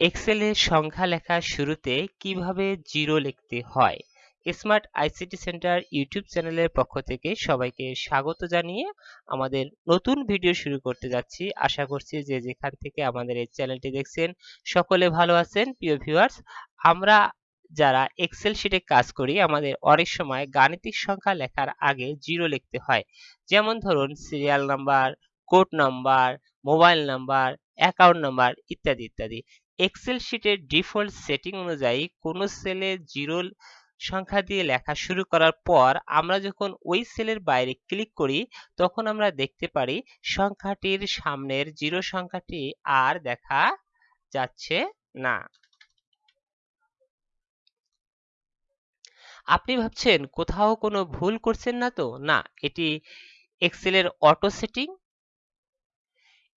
এক্সেলে সংখ্যা লেখার শুরুতে কীভাবে জিরো লিখতে হয়? স্মার্ট আইসিটি সেন্টার ইউটিউব চ্যানেলের পক্ষ থেকে সবাইকে স্বাগত জানিয়ে আমাদের নতুন ভিডিও শুরু করতে যাচ্ছি। আশা করছি যে যেখান থেকে আমাদের এই চ্যানেলটি দেখছেন, সকলে ভালো আছেন। প্রিয় ভিউয়ার্স আমরা যারা এক্সেল শিটে কাজ করি, আমাদের অনেক সময় গাণিতিক সংখ্যা লেখার আগে জিরো লিখতে হয়। যেমন ধরুন serial number code number mobile number account number ইত্যাদি ইত্যাদি। এক্সেল শিটের ডিফল্ট সেটিং অনুযায়ী কোনো সেলে জিরো সংখ্যা দিয়ে লেখা শুরু করার পর আমরা যখন ওই সেলের বাইরে ক্লিক করি, তখন আমরা দেখতে পারি সংখ্যাটির সামনের জিরো সংখ্যাটি আর দেখা যাচ্ছে না। আপনি ভাবছেন কোথাও কোনো ভুল করছেন না তো? না, এটি এক্সেলের অটো সেটিং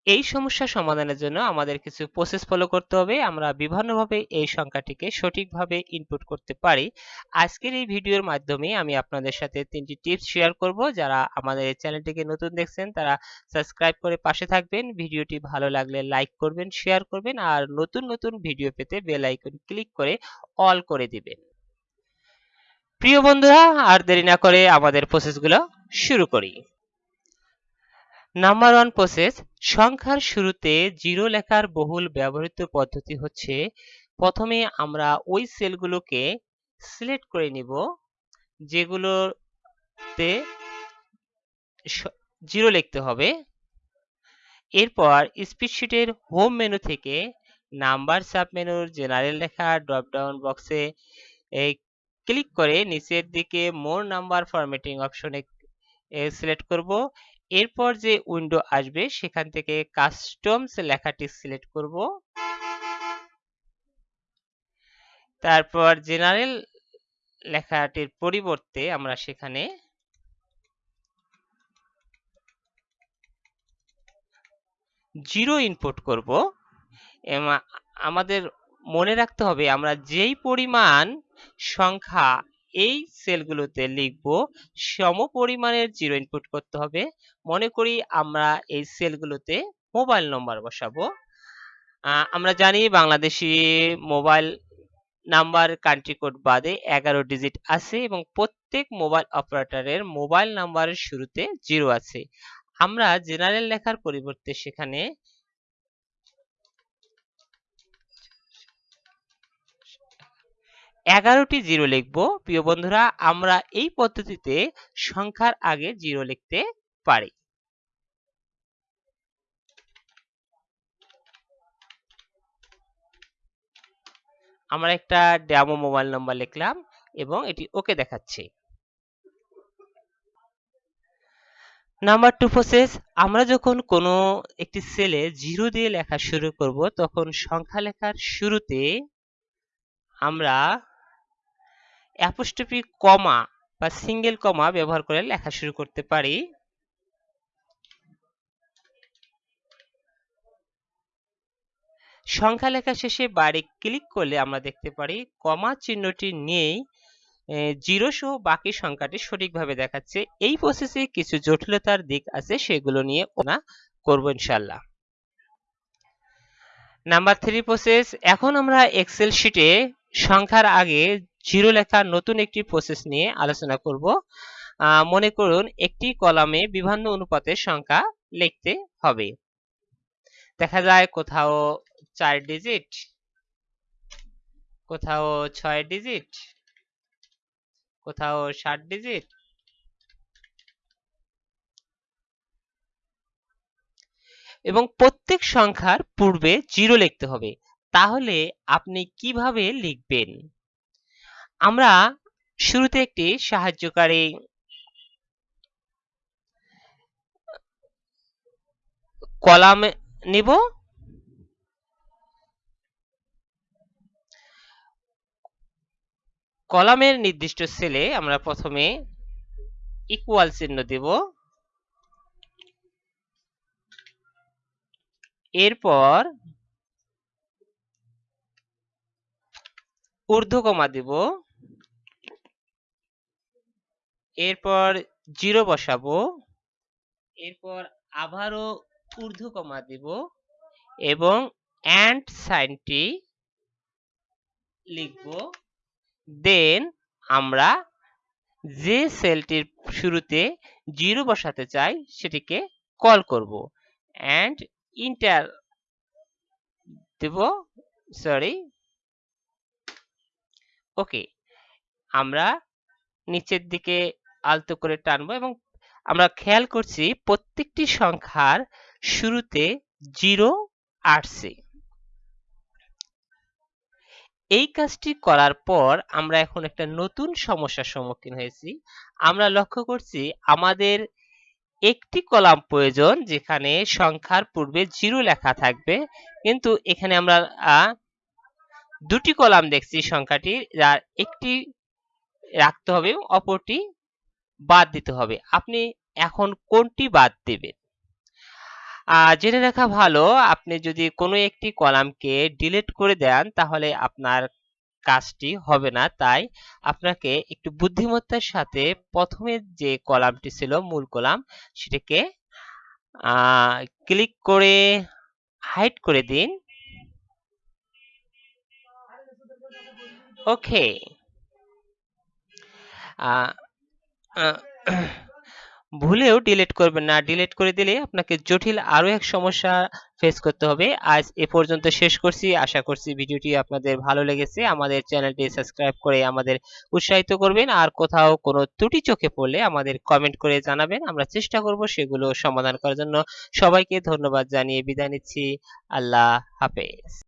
এই সমস্যা সমাধানের জন্য আমাদের কিছু প্রসেস ফলো করতে হবে। আমরা বিভিন্নভাবে এই সংখ্যাটিকে সঠিকভাবে ইনপুট করতে পারি। আজকের এই ভিডিওর মাধ্যমে আমি আপনাদের সাথে তিনটি টিপস শেয়ার করব। যারা আমাদের এই চ্যানেলটিকে নতুন দেখছেন, তারা সাবস্ক্রাইব করে পাশে থাকবেন। ভিডিওটি ভালো লাগলে লাইক করবেন শেয়ার করবেন আর নতুন নতুন ভিডিও পেতে বেল আইকন ক্লিক করে অল করে দিবেন। প্রিয় বন্ধুরা, আর দেরি না করে আমাদের প্রসেসগুলো শুরু করি। নাম্বার ওয়ান প্রসেস সংখ্যার শুরুতে জিরো লেখার বহুল ব্যবহৃত পদ্ধতি হচ্ছে, প্রথমে আমরা ওই সেলগুলোকে সিলেক্ট করে নিব, যেগুলোতে জিরো লিখতে হবে। এরপর স্প্রেডশিটের হোম মেনু থেকে নাম্বার সাব মেনুর জেনারেল লেখা ড্রপডাউন বক্সে ক্লিক করে নিচের দিকে মোর নাম্বার ফরম্যাটিং অপশনে সিলেক্ট করব। এরপর যে উইন্ডো আসবে, সেখান থেকে কাস্টমস লেখাটি সিলেক্ট করব। তারপর জেনারেল লেখাটির পরিবর্তে আমরা সেখানে জিরো ইনপুট করব। আমাদের মনে রাখতে হবে, আমরা যেই পরিমাণ সংখ্যা এই সেলগুলোতে লিখব সম পরিমাণের জিরো ইনপুট করতে হবে। মনে করি আমরা এই সেলগুলোতে মোবাইল নম্বর বসাবো। আমরা জানি Bangladeshi mobile number country code বাদে এগারো ডিজিট আছে এবং প্রত্যেক মোবাইল অপারেটরের মোবাইল নাম্বারের শুরুতে জিরো আছে। আমরা জেনারেল লেখার পরিবর্তে সেখানে এগারোটি জিরো লিখব। প্রিয় বন্ধুরা, আমরা এই পদ্ধতিতে সংখ্যার আগে জিরো লিখতে পারি। আমরা একটা ডেমো মোবাইল নাম্বার লিখলাম এবং এটি ওকে দেখাচ্ছে। নাম্বার টু প্রসেস, আমরা যখন কোনো একটি সেলে জিরো দিয়ে লেখা শুরু করব, তখন সংখ্যা লেখার শুরুতে আমরা অ্যাপোস্ট্রফি কমা বা সিঙ্গেল কমা ব্যবহার করে লেখা শুরু করতে পারি। সংখ্যা লেখা শেষে বাড়ি ক্লিক করলে আমরা দেখতে পারি, কমা চিহ্নটি নেই জিরো সহ বাকি সংখ্যাটি সঠিকভাবে দেখাচ্ছে। এই প্রসেসে কিছু জটিলতার দিক আছে, সেগুলো নিয়ে ওনা করব ইনশাল্লাহ নাম্বার থ্রি প্রসেস এখন আমরা এক্সেল শিটে সংখ্যার আগে জিরো লেখার নতুন একটি প্রসেস নিয়ে আলোচনা করব। মনে করুন একটি কলামে বিভিন্ন অনুপাতের সংখ্যা লিখতে হবে। দেখা যায় কোথাও চার ডিজিট কোথাও ছয় ডিজিট কোথাও ষাট ডিজিট এবং প্রত্যেক সংখ্যার পূর্বে জিরো লিখতে হবে। তাহলে আপনি কীভাবে লিখবেন? আমরা শুরুতে একটি সাহায্যকারী কলাম নিব। কলামের নির্দিষ্ট সেলে আমরা প্রথমে ইকুয়াল চিহ্ন দেব। এরপর ঊর্ধ্বকমা দিব। এরপর জিরো বসাবো, এরপর আবারও ঊর্ধ্বকমা দিব এবং অ্যান্ড সাইনটি লিখব। দেন আমরা যে সেলটির শুরুতে জিরো বসাতে চাই সেটিকে কল করব অ্যান্ড ইন্টার দেব সরি ওকে আমরা নিচের দিকে আলতো করে টানবো এবং আমরা খেয়াল করছি প্রত্যেকটি সংখ্যার শুরুতে জিরো আসছে এই কাজটি করার পর আমরা এখন একটা নতুন সমস্যার সম্মুখীন হয়েছি। আমরা লক্ষ্য করছি আমাদের একটি কলাম প্রয়োজন যেখানে সংখ্যার পূর্বে জিরো লেখা থাকবে। কিন্তু এখানে আমরা দুটি কলাম দেখছি সংখ্যাটি যার একটি রাখতে হবে অপরটি বাদ দিতে হবে। আপনি এখন কোনটি বাদ দেবেন? জেনে রাখা ভালো, আপনি যদি কোনো একটি কলামকে ডিলিট করে দেন, তাহলে আপনার কাজটি হবে না। তাই আপনাকে একটু বুদ্ধিমত্তার সাথে প্রথমে যে কলামটি ছিল, মূল কলাম, সেটাকে ক্লিক করে হাইড করে দিন। ওকে ভুলেও ডিলিট করবেন না। ডিলিট করে দিলে আপনাকে জটিল আরও এক সমস্যা ফেস করতে হবে। আজ এ পর্যন্ত শেষ করছি। আশা করছি ভিডিওটি আপনাদের ভালো লেগেছে। আমাদের চ্যানেলটি সাবস্ক্রাইব করে আমাদের উৎসাহিত করবেন। আর কোথাও কোনো ত্রুটি চোখে পড়লে আমাদের কমেন্ট করে জানাবেন। আমরা চেষ্টা করব সেগুলো সমাধান করার জন্য। সবাইকে ধন্যবাদ জানিয়ে বিদায় নিচ্ছি। আল্লাহ হাফেজ।